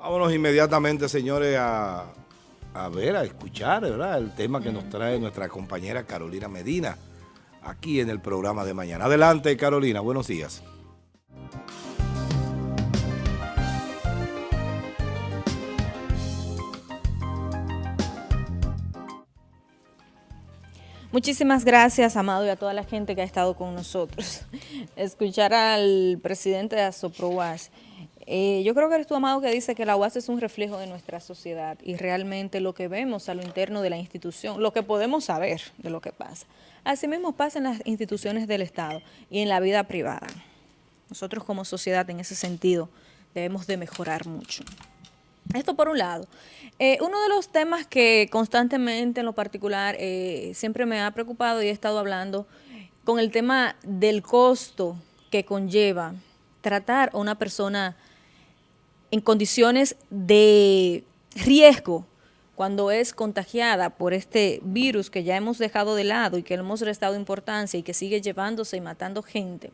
Vámonos inmediatamente, señores, a, a ver, a escuchar, ¿verdad? El tema que nos trae nuestra compañera Carolina Medina, aquí en el programa de mañana. Adelante, Carolina, buenos días. Muchísimas gracias, Amado, y a toda la gente que ha estado con nosotros. Escuchar al presidente de Asoprowas. Eh, yo creo que eres tú, Amado, que dice que la UAS es un reflejo de nuestra sociedad y realmente lo que vemos a lo interno de la institución, lo que podemos saber de lo que pasa. Así mismo pasa en las instituciones del Estado y en la vida privada. Nosotros como sociedad en ese sentido debemos de mejorar mucho. Esto por un lado. Eh, uno de los temas que constantemente en lo particular eh, siempre me ha preocupado y he estado hablando con el tema del costo que conlleva tratar a una persona en condiciones de riesgo cuando es contagiada por este virus que ya hemos dejado de lado y que hemos restado importancia y que sigue llevándose y matando gente.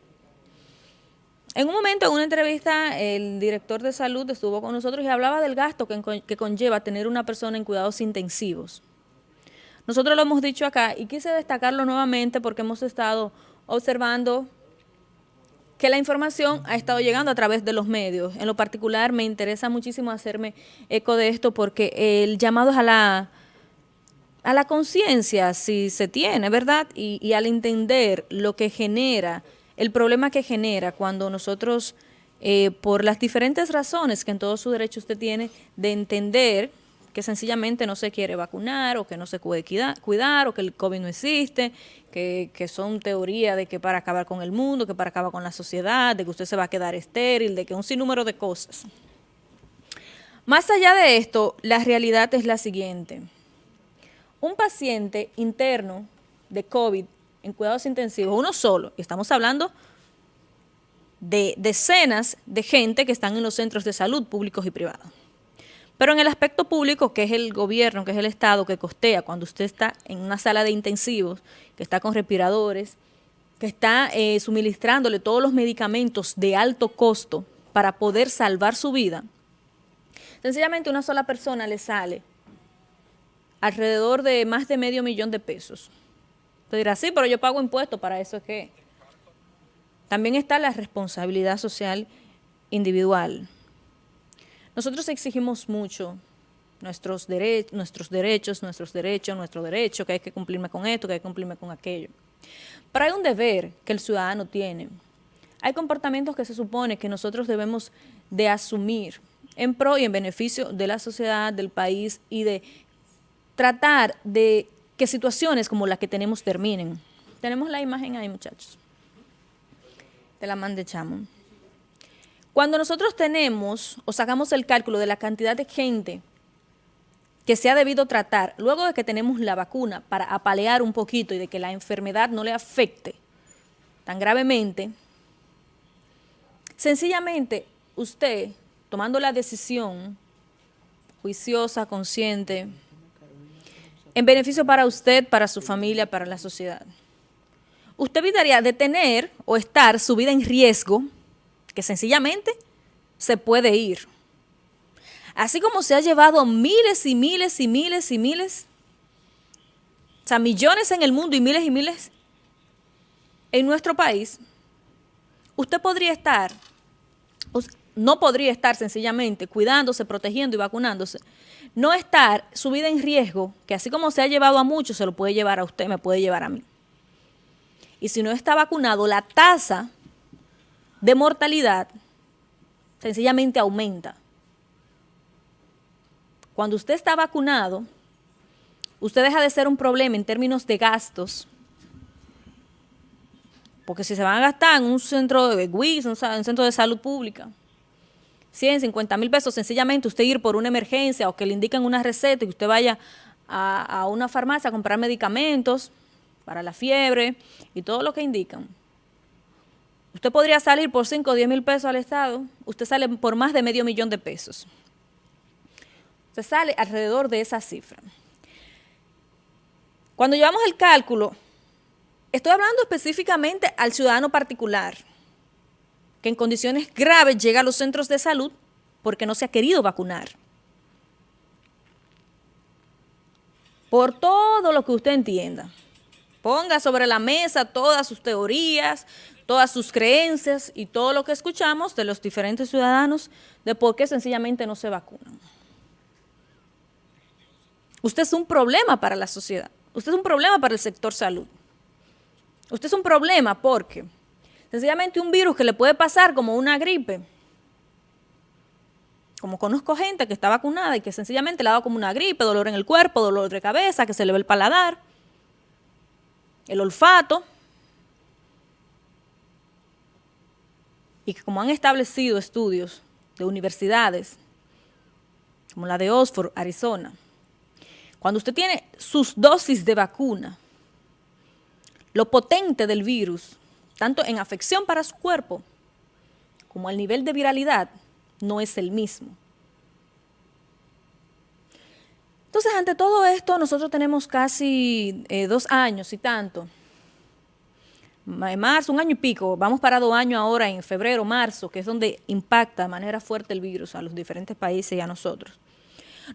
En un momento, en una entrevista, el director de salud estuvo con nosotros y hablaba del gasto que, conlleva tener una persona en cuidados intensivos. Nosotros lo hemos dicho acá y quise destacarlo nuevamente porque hemos estado observando que la información ha estado llegando a través de los medios. En lo particular me interesa muchísimo hacerme eco de esto porque el llamado es a la, a la conciencia, si se tiene, ¿verdad? Y, y al entender lo que genera el problema que genera cuando nosotros, eh, por las diferentes razones que en todo su derecho usted tiene de entender que sencillamente no se quiere vacunar o que no se puede cuidar, o que el COVID no existe, que, que, son teorías de que para acabar con el mundo, que para acabar con la sociedad, de que usted se va a quedar estéril, de que un sinnúmero de cosas. Más allá de esto, la realidad es la siguiente. Un paciente interno de COVID en cuidados intensivos, uno solo, y estamos hablando de decenas de gente que están en los centros de salud públicos y privados. Pero en el aspecto público, que es el gobierno, que es el Estado, que costea cuando usted está en una sala de intensivos, que está con respiradores, que está eh, suministrándole todos los medicamentos de alto costo para poder salvar su vida, sencillamente una sola persona le sale alrededor de más de medio millón de pesos. Usted dirá, sí, pero yo pago impuestos, para eso es que... También está la responsabilidad social individual. Nosotros exigimos mucho nuestros, nuestros derechos, nuestros derechos, nuestro derecho, que hay que cumplirme con esto, que hay que cumplirme con aquello. Pero hay un deber que el ciudadano tiene. Hay comportamientos que se supone que nosotros debemos de asumir en pro y en beneficio de la sociedad, del país y de tratar de que situaciones como las que tenemos terminen. Tenemos la imagen ahí, muchachos. Te la mandé, chamo. Cuando nosotros tenemos o sacamos el cálculo de la cantidad de gente que se ha debido tratar, luego de que tenemos la vacuna para apalear un poquito y de que la enfermedad no le afecte tan gravemente, sencillamente usted, tomando la decisión juiciosa, consciente, en beneficio para usted, para su familia, para la sociedad. Usted evitaría de tener o estar su vida en riesgo, que sencillamente se puede ir. Así como se ha llevado miles y miles y miles y miles, o sea, millones en el mundo y miles y miles en nuestro país, usted podría estar, no podría estar sencillamente cuidándose, protegiendo y vacunándose no estar su vida en riesgo, que así como se ha llevado a muchos, se lo puede llevar a usted, me puede llevar a mí. Y si no está vacunado, la tasa de mortalidad sencillamente aumenta. Cuando usted está vacunado, usted deja de ser un problema en términos de gastos, porque si se van a gastar en un centro de WIS, un centro de salud pública, 100, 50 mil pesos, sencillamente usted ir por una emergencia o que le indiquen una receta y usted vaya a, una farmacia a comprar medicamentos para la fiebre y todo lo que indican. Usted podría salir por 5 o 10 mil pesos al Estado, usted sale por más de medio millón de pesos. Usted sale alrededor de esa cifra. Cuando llevamos el cálculo, estoy hablando específicamente al ciudadano particular, que en condiciones graves llega a los centros de salud porque no se ha querido vacunar. Por todo lo que usted entienda. Ponga sobre la mesa todas sus teorías, todas sus creencias y todo lo que escuchamos de los diferentes ciudadanos de por qué sencillamente no se vacunan. Usted es un problema para la sociedad. Usted es un problema para el sector salud. Usted es un problema porque sencillamente un virus que le puede pasar como una gripe, como conozco gente que está vacunada y que sencillamente le ha dado como una gripe, dolor en el cuerpo, dolor de cabeza, que se le ve el paladar, el olfato, y que como han establecido estudios de universidades, como la de Oxford, Arizona, cuando usted tiene sus dosis de vacuna, lo potente del virus, tanto en afección para su cuerpo como el nivel de viralidad, no es el mismo. Entonces, ante todo esto, nosotros tenemos casi eh, dos años y tanto. Marzo, un año y pico, vamos para dos años ahora en febrero, marzo, que es donde impacta de manera fuerte el virus a los diferentes países y a nosotros.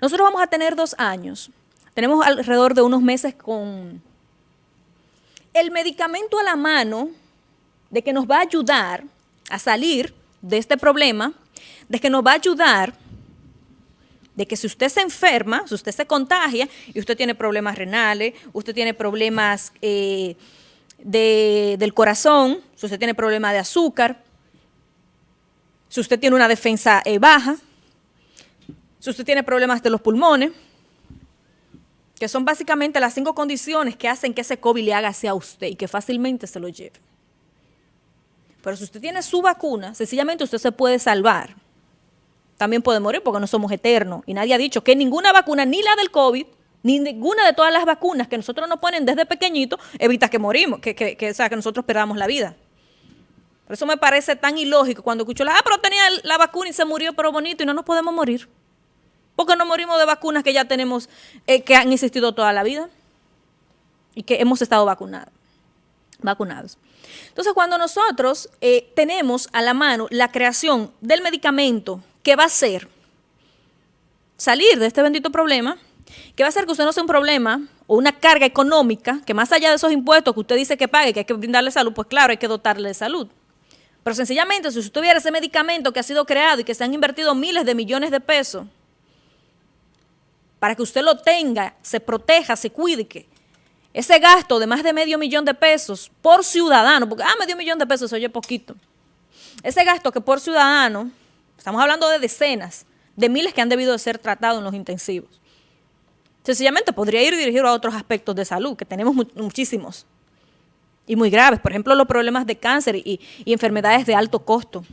Nosotros vamos a tener dos años. Tenemos alrededor de unos meses con el medicamento a la mano de que nos va a ayudar a salir de este problema, de que nos va a ayudar de que si usted se enferma, si usted se contagia y usted tiene problemas renales, usted tiene problemas eh, del corazón, si usted tiene problemas de azúcar, si usted tiene una defensa eh, baja, si usted tiene problemas de los pulmones, que son básicamente las cinco condiciones que hacen que ese COVID le haga hacia usted y que fácilmente se lo lleve. Pero si usted tiene su vacuna, sencillamente usted se puede salvar. También puede morir porque no somos eternos. Y nadie ha dicho que ninguna vacuna, ni la del COVID, ni ninguna de todas las vacunas que nosotros nos ponen desde pequeñito, evita que morimos, que, que, que, que nosotros perdamos la vida. Por eso me parece tan ilógico cuando escucho, la, ah, pero tenía la vacuna y se murió, pero bonito, y no nos podemos morir. Porque no morimos de vacunas que ya tenemos, eh, que han existido toda la vida y que hemos estado vacunados. vacunados. Entonces, cuando nosotros eh, tenemos a la mano la creación del medicamento que va a ser salir de este bendito problema, que va a hacer que usted no sea un problema o una carga económica, que más allá de esos impuestos que usted dice que pague, que hay que brindarle salud, pues claro, hay que dotarle de salud. Pero sencillamente, si usted tuviera ese medicamento que ha sido creado y que se han invertido miles de millones de pesos para que usted lo tenga, se proteja, se cuide, ese gasto de más de medio millón de pesos por ciudadano, porque, ah, medio millón de pesos se oye poquito. Ese gasto que por ciudadano, estamos hablando de decenas, de miles que han debido de ser tratados en los intensivos. Sencillamente podría ir dirigido a otros aspectos de salud, que tenemos muchísimos y muy graves. Por ejemplo, los problemas de cáncer y, enfermedades de alto costo.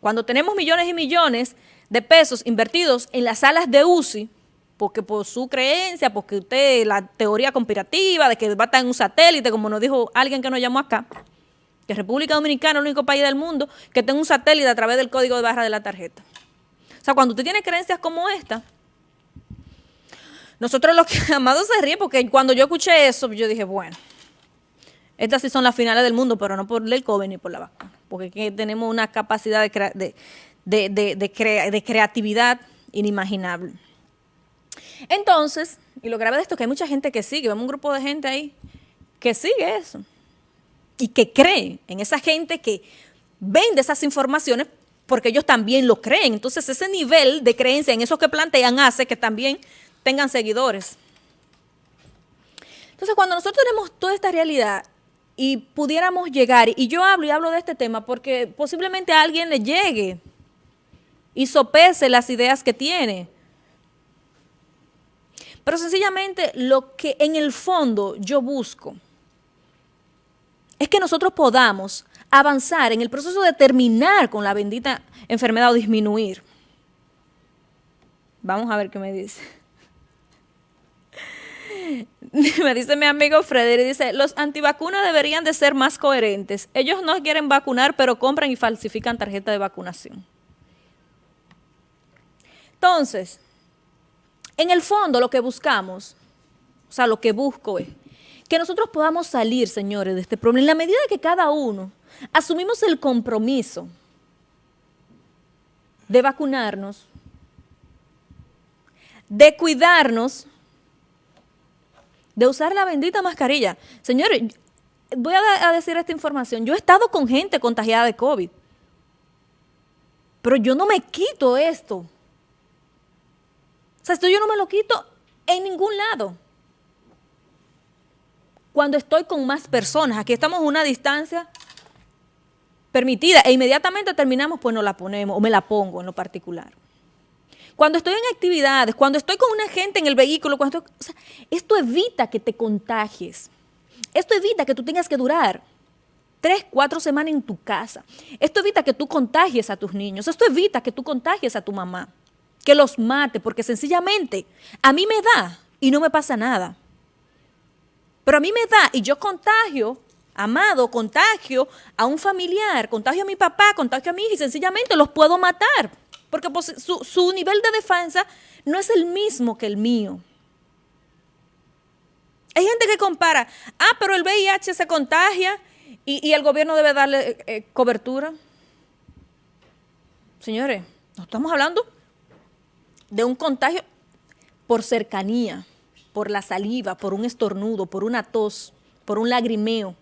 Cuando tenemos millones y millones de pesos invertidos en las salas de UCI, porque por su creencia, porque usted, la teoría conspirativa de que va a estar en un satélite, como nos dijo alguien que nos llamó acá, que República Dominicana es el único país del mundo que tenga un satélite a través del código de barra de la tarjeta. O sea, cuando usted tiene creencias como esta, nosotros los que Amado se ríe porque cuando yo escuché eso, yo dije, bueno, estas sí son las finales del mundo, pero no por el COVID ni por la vacuna, porque tenemos una capacidad de, de creatividad inimaginable. Entonces, y lo grave de esto es que hay mucha gente que sigue, vemos un grupo de gente ahí que sigue eso y que cree en esa gente que vende esas informaciones porque ellos también lo creen. Entonces ese nivel de creencia en eso que plantean hace que también tengan seguidores. Entonces cuando nosotros tenemos toda esta realidad y pudiéramos llegar, y yo hablo y hablo de este tema porque posiblemente a alguien le llegue y sopese las ideas que tiene, pero sencillamente lo que en el fondo yo busco es que nosotros podamos avanzar en el proceso de terminar con la bendita enfermedad o disminuir. Vamos a ver qué me dice. me dice mi amigo Frederick, dice, los antivacunas deberían de ser más coherentes. Ellos no quieren vacunar, pero compran y falsifican tarjeta de vacunación. Entonces, en el fondo lo que buscamos, o sea, lo que busco es que nosotros podamos salir, señores, de este problema. En la medida que cada uno asumimos el compromiso de vacunarnos, de cuidarnos, de usar la bendita mascarilla. Señores, voy a, decir esta información. Yo he estado con gente contagiada de COVID, pero yo no me quito esto. O sea, esto yo no me lo quito en ningún lado. Cuando estoy con más personas, aquí estamos a una distancia permitida e inmediatamente terminamos, pues nos la ponemos o me la pongo en lo particular. Cuando estoy en actividades, cuando estoy con una gente en el vehículo, cuando esto evita que te contagies. Esto evita que tú tengas que durar tres, cuatro semanas en tu casa. Esto evita que tú contagies a tus niños. Esto evita que tú contagies a tu mamá. Que los mate, porque sencillamente a mí me da y no me pasa nada. Pero a mí me da y yo contagio amado, contagio a un familiar, contagio a mi papá, contagio a mi hija y sencillamente los puedo matar. Porque pues, su, nivel de defensa no es el mismo que el mío. Hay gente que compara, ah, pero el VIH se contagia y, el gobierno debe darle eh, eh, cobertura. Señores, no estamos hablando de un contagio por cercanía, por la saliva, por un estornudo, por una tos, por un lagrimeo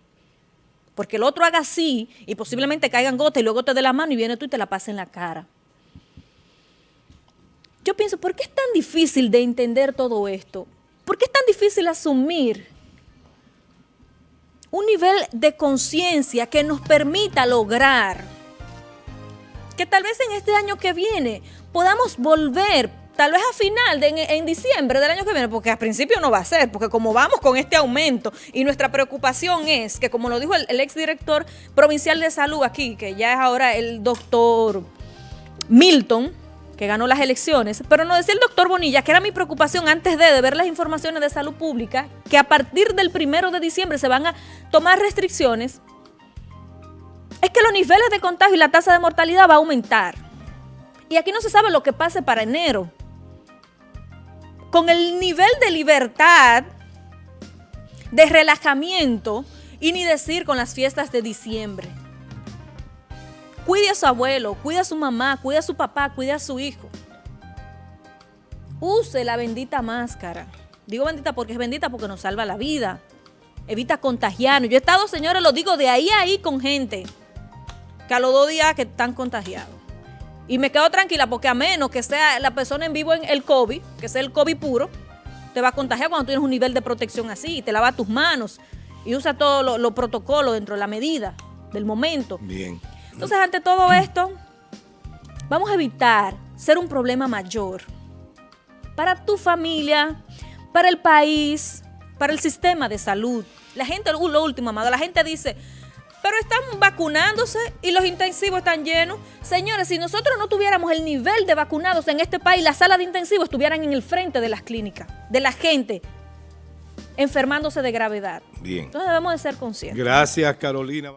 porque el otro haga así y posiblemente caigan gotas y luego te dé la mano y viene tú y te la pasa en la cara. Yo pienso, ¿por qué es tan difícil de entender todo esto? ¿Por qué es tan difícil asumir un nivel de conciencia que nos permita lograr que tal vez en este año que viene podamos volver tal vez a final, en, diciembre del año que viene, porque al principio no va a ser, porque como vamos con este aumento y nuestra preocupación es que, como lo dijo el, exdirector provincial de salud aquí, que ya es ahora el doctor Milton, que ganó las elecciones, pero no decía el doctor Bonilla, que era mi preocupación antes de, de, ver las informaciones de salud pública, que a partir del primero de diciembre se van a tomar restricciones, es que los niveles de contagio y la tasa de mortalidad va a aumentar. Y aquí no se sabe lo que pase para enero con el nivel de libertad, de relajamiento y ni decir con las fiestas de diciembre. Cuide a su abuelo, cuide a su mamá, cuide a su papá, cuide a su hijo. Use la bendita máscara. Digo bendita porque es bendita porque nos salva la vida. Evita contagiarnos. Yo he estado, señores, lo digo de ahí a ahí con gente que a los dos días que están contagiados. Y me quedo tranquila porque a menos que sea la persona en vivo en el COVID, que sea el COVID puro, te va a contagiar cuando tienes un nivel de protección así, te lava tus manos y usa todos los protocolos dentro de la medida del momento. Bien. Entonces, ante todo esto, vamos a evitar ser un problema mayor para tu familia, para el país, para el sistema de salud. La gente, lo último, amado, la gente dice, pero están vacunándose y los intensivos están llenos. Señores, si nosotros no tuviéramos el nivel de vacunados en este país, las salas de intensivos estuvieran en el frente de las clínicas, de la gente enfermándose de gravedad. Bien. Entonces debemos de ser conscientes. Gracias, Carolina.